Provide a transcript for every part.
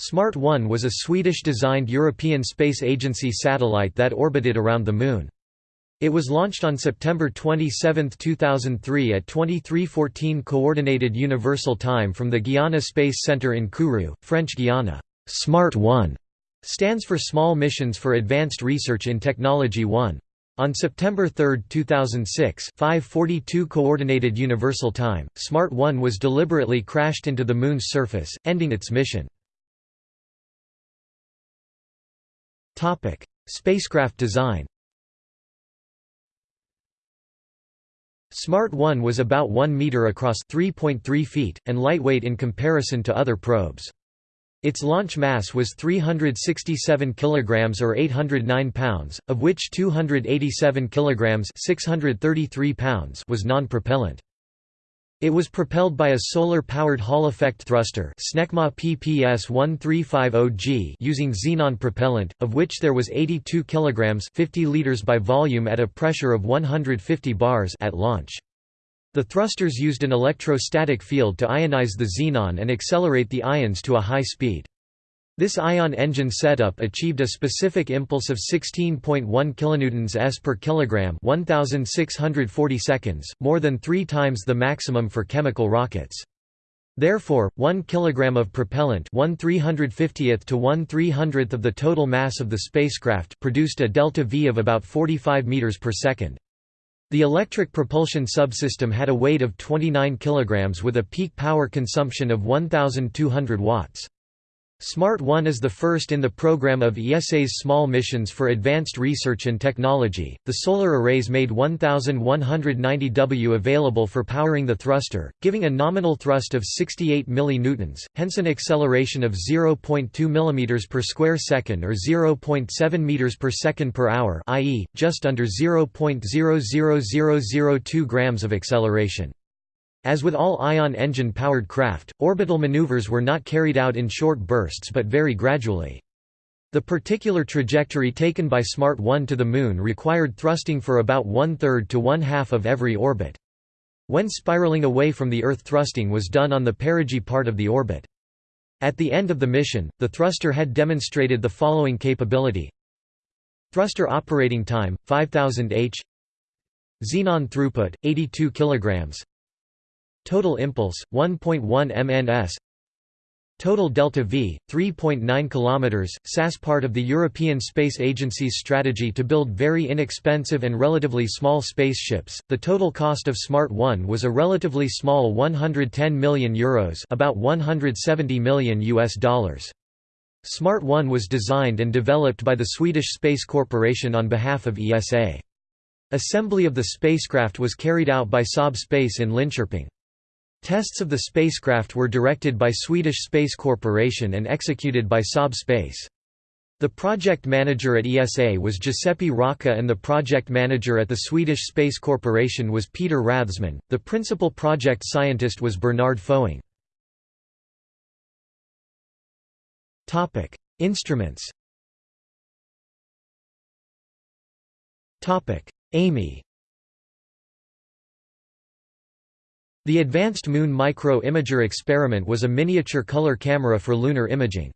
SMART-1 was a Swedish-designed European Space Agency satellite that orbited around the Moon. It was launched on September 27, 2003 at 2314 Coordinated Universal Time from the Guiana Space Center in Kourou, French Guiana. SMART-1 stands for Small Missions for Advanced Research in Technology 1. On September 3, 2006 542 Coordinated Universal Time, SMART-1 was deliberately crashed into the Moon's surface, ending its mission. Spacecraft design SMART-1 was about 1 meter across 3.3 feet, and lightweight in comparison to other probes. Its launch mass was 367 kilograms or 809 pounds, of which 287 kilograms 633 pounds was non-propellant. It was propelled by a solar-powered Hall-effect thruster SNECMA PPS-1350G using xenon propellant, of which there was 82 kg 50 liters by volume at a pressure of 150 bars at launch. The thrusters used an electrostatic field to ionize the xenon and accelerate the ions to a high speed. This ion engine setup achieved a specific impulse of 16.1 kilonewtons s per kilogram, 1640 seconds, more than 3 times the maximum for chemical rockets. Therefore, 1 kilogram of propellant, 1 350th to 1 300th of the total mass of the spacecraft, produced a delta V of about 45 meters per second. The electric propulsion subsystem had a weight of 29 kilograms with a peak power consumption of 1200 watts. SMART-1 is the first in the program of ESA's small missions for advanced research and technology. The solar arrays made 1190 W available for powering the thruster, giving a nominal thrust of 68 millinewtons, hence an acceleration of 0.2 mm per square second or 0.7 meters per second per hour, i.e., just under 0.00002 grams of acceleration. As with all ion engine-powered craft, orbital maneuvers were not carried out in short bursts but very gradually. The particular trajectory taken by SMART 1 to the Moon required thrusting for about one-third to one-half of every orbit. When spiraling away from the Earth thrusting was done on the perigee part of the orbit. At the end of the mission, the thruster had demonstrated the following capability Thruster operating time, 5000 h Xenon throughput, 82 kilograms Total impulse 1.1 mns Total delta V 3.9 km SAS part of the European Space Agency's strategy to build very inexpensive and relatively small spaceships. The total cost of Smart 1 was a relatively small 110 million euros about 170 million US dollars. Smart 1 was designed and developed by the Swedish Space Corporation on behalf of ESA Assembly of the spacecraft was carried out by Saab Space in Linköping Tests of the spacecraft were directed by Swedish Space Corporation and executed by Saab Space. The project manager at ESA was Giuseppe Rocca and the project manager at the Swedish Space Corporation was Peter Rathsman. The principal project scientist was Bernard Foing. Topic: Instruments. Topic: AMIE The Advanced Moon Micro-Imager experiment was a miniature color camera for lunar imaging.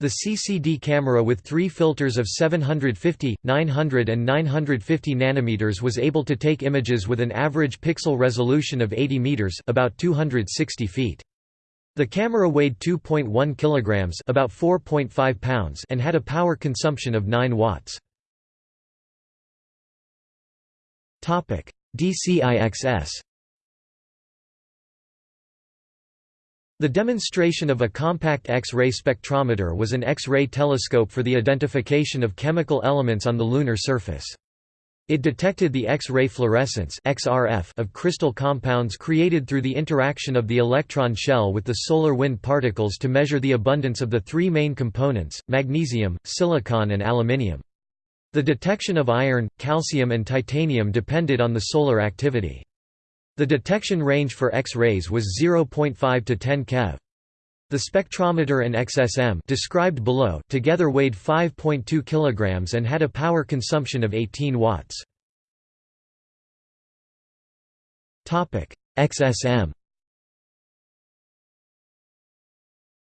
The CCD camera with three filters of 750, 900 and 950 nanometers was able to take images with an average pixel resolution of 80 meters about 260 feet. The camera weighed 2.1 kilograms about 4.5 pounds and had a power consumption of 9 watts. Topic: DCIXS The demonstration of a compact X-ray spectrometer was an X-ray telescope for the identification of chemical elements on the lunar surface. It detected the X-ray fluorescence of crystal compounds created through the interaction of the electron shell with the solar wind particles to measure the abundance of the three main components, magnesium, silicon and aluminium. The detection of iron, calcium and titanium depended on the solar activity. The detection range for X-rays was 0.5 to 10 keV. The spectrometer and XSM described below together weighed 5.2 kilograms and had a power consumption of 18 watts. Topic: XSM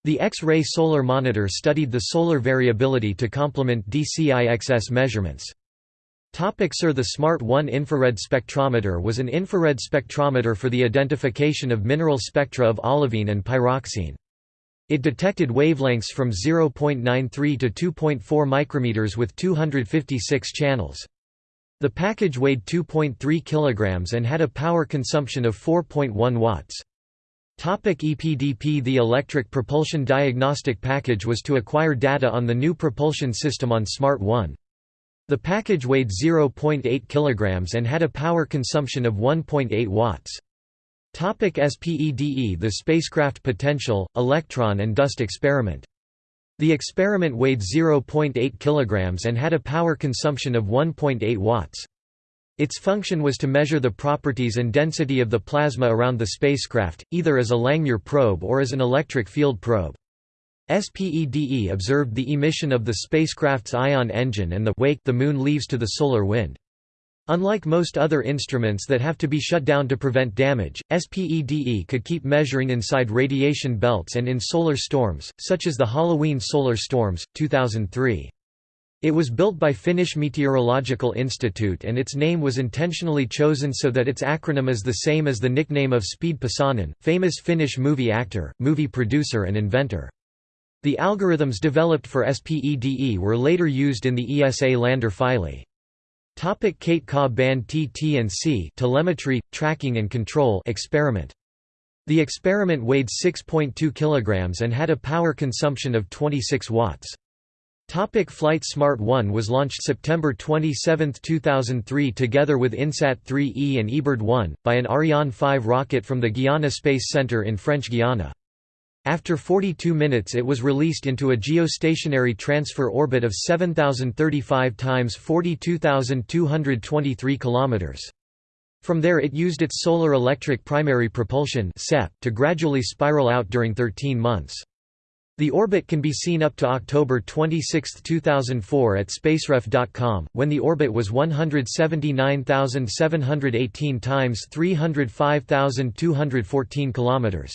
The X-ray solar monitor studied the solar variability to complement DCIXS measurements. SIR The SMART 1 infrared spectrometer was an infrared spectrometer for the identification of mineral spectra of olivine and pyroxene. It detected wavelengths from 0.93 to 2.4 micrometers with 256 channels. The package weighed 2.3 kg and had a power consumption of 4.1 watts. Topic EPDP The Electric Propulsion Diagnostic Package was to acquire data on the new propulsion system on Smart 1. The package weighed 0.8 kg and had a power consumption of 1.8 watts. Topic SPEDE The Spacecraft Potential, Electron and Dust Experiment. The experiment weighed 0.8 kg and had a power consumption of 1.8 watts. Its function was to measure the properties and density of the plasma around the spacecraft, either as a Langmuir probe or as an electric field probe. SPEDE observed the emission of the spacecraft's ion engine and the wake the Moon leaves to the solar wind. Unlike most other instruments that have to be shut down to prevent damage, SPEDE could keep measuring inside radiation belts and in solar storms, such as the Halloween solar storms, 2003. It was built by Finnish Meteorological Institute and its name was intentionally chosen so that its acronym is the same as the nickname of Spede Pasanen, famous Finnish movie actor, movie producer and inventor. The algorithms developed for SPEDE were later used in the ESA lander Philae. Topic KaTE Ka band TT&C telemetry, tracking and control experiment. The experiment weighed 6.2 kg and had a power consumption of 26 watts. Topic Flight Smart 1 was launched September 27, 2003 together with INSAT 3E and eBird 1, by an Ariane 5 rocket from the Guiana Space Center in French Guiana. After 42 minutes it was released into a geostationary transfer orbit of 7035 times 42223 km. From there it used its solar electric primary propulsion to gradually spiral out during 13 months. The orbit can be seen up to October 26, 2004 at spaceref.com, when the orbit was 179,718 times 305,214 km.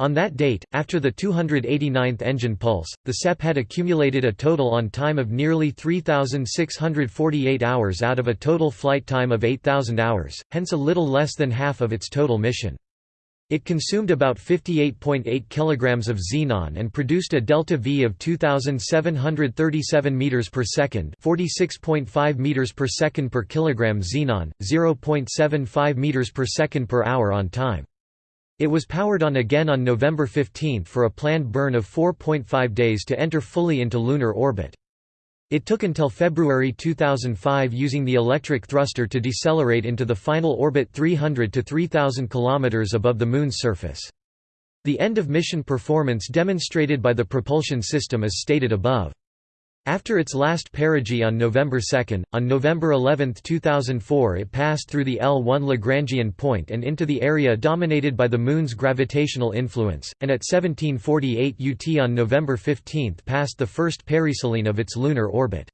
On that date, after the 289th engine pulse, the SEP had accumulated a total on time of nearly 3,648 hours out of a total flight time of 8,000 hours, hence a little less than half of its total mission. It consumed about 58.8 kg of xenon and produced a delta V of 2737 meters per second, 46.5 meters per second per kilogram xenon, 0.75 meters per second per hour on time. It was powered on again on November 15 for a planned burn of 4.5 days to enter fully into lunar orbit. It took until February 2005 using the electric thruster to decelerate into the final orbit 300 to 3000 km above the Moon's surface. The end-of-mission performance demonstrated by the propulsion system is stated above. After its last perigee on November 2, on November 11, 2004 it passed through the L1 Lagrangian point and into the area dominated by the Moon's gravitational influence, and at 1748 UT on November 15 passed the first periselene of its lunar orbit.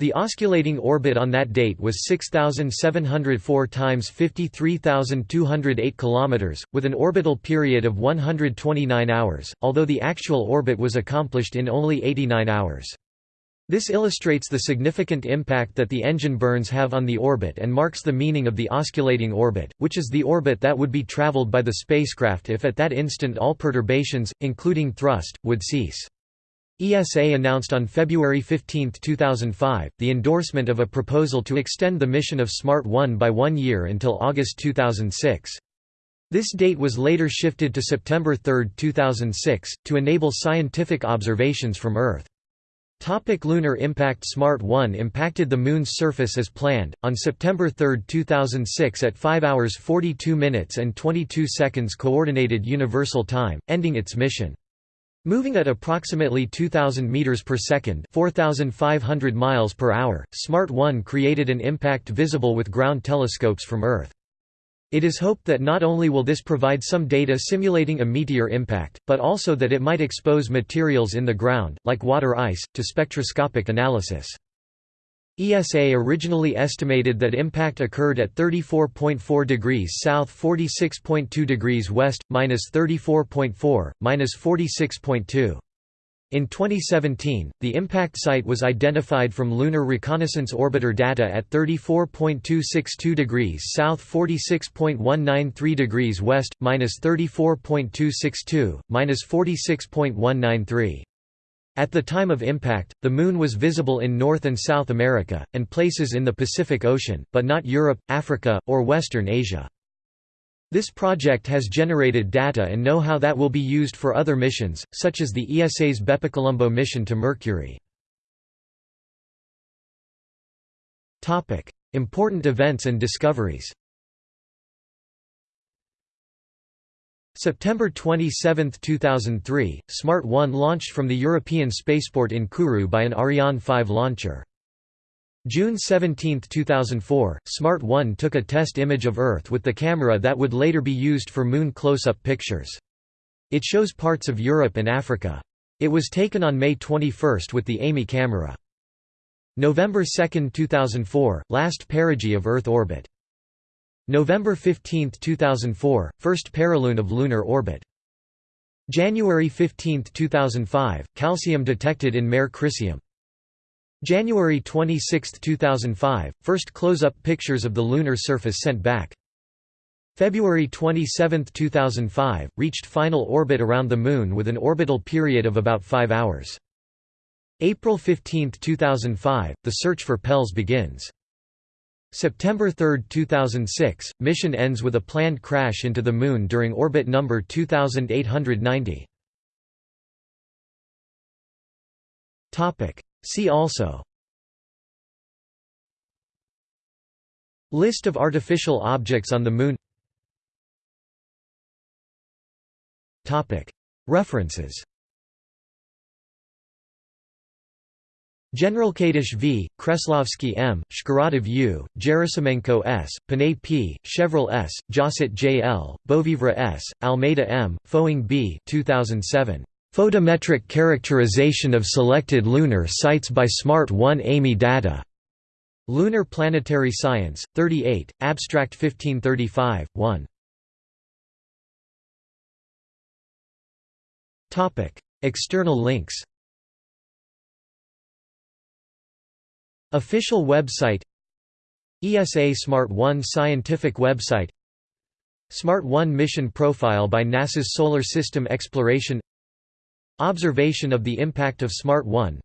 The osculating orbit on that date was 6704 times 53208 km, with an orbital period of 129 hours, although the actual orbit was accomplished in only 89 hours. This illustrates the significant impact that the engine burns have on the orbit and marks the meaning of the osculating orbit, which is the orbit that would be traveled by the spacecraft if at that instant all perturbations, including thrust, would cease. ESA announced on February 15, 2005, the endorsement of a proposal to extend the mission of SMART 1 by one year until August 2006. This date was later shifted to September 3, 2006, to enable scientific observations from Earth. Topic lunar impact Smart 1 impacted the Moon's surface as planned, on September 3, 2006 at 5 hours 42 minutes and 22 seconds Coordinated Universal Time, ending its mission. Moving at approximately 2000 meters per second, 4500 miles per hour, Smart 1 created an impact visible with ground telescopes from Earth. It is hoped that not only will this provide some data simulating a meteor impact, but also that it might expose materials in the ground, like water ice, to spectroscopic analysis. ESA originally estimated that impact occurred at 34.4 degrees south 46.2 degrees west, minus 34.4, minus 46.2. In 2017, the impact site was identified from Lunar Reconnaissance Orbiter data at 34.262 degrees south 46.193 degrees west, minus 34.262, minus 46.193. At the time of impact, the Moon was visible in North and South America, and places in the Pacific Ocean, but not Europe, Africa, or Western Asia. This project has generated data and know-how that will be used for other missions, such as the ESA's BepiColombo mission to Mercury. Important events and discoveries September 27, 2003, Smart 1 launched from the European spaceport in Kourou by an Ariane 5 launcher. June 17, 2004, Smart 1 took a test image of Earth with the camera that would later be used for Moon close-up pictures. It shows parts of Europe and Africa. It was taken on May 21 with the AMI camera. November 2, 2004, last perigee of Earth orbit. November 15, 2004, first perilune of lunar orbit. January 15, 2005, calcium detected in Mare Crisium. January 26, 2005, first close-up pictures of the lunar surface sent back. February 27, 2005, reached final orbit around the Moon with an orbital period of about 5 hours. April 15, 2005, the search for PELs begins. September 3, 2006, mission ends with a planned crash into the Moon during orbit number 2890. See also List of artificial objects on the Moon References General Generalkadish v. Kreslavsky M., Shkuratov U., Gerasimenko S., Pinet P., Chevrel S., Josset J. L., Beauvivre S., Almeida M., Foing B. 2007. Photometric characterization of selected lunar sites by Smart 1 AMI data. Lunar Planetary Science, 38, Abstract 1535, 1. External links Official website ESA Smart 1 scientific website Smart 1 mission profile by NASA's Solar System Exploration Observation of the impact of Smart 1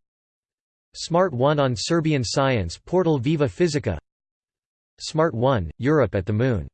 Smart 1 on Serbian science portal Viva Fizika. Smart 1, Europe at the Moon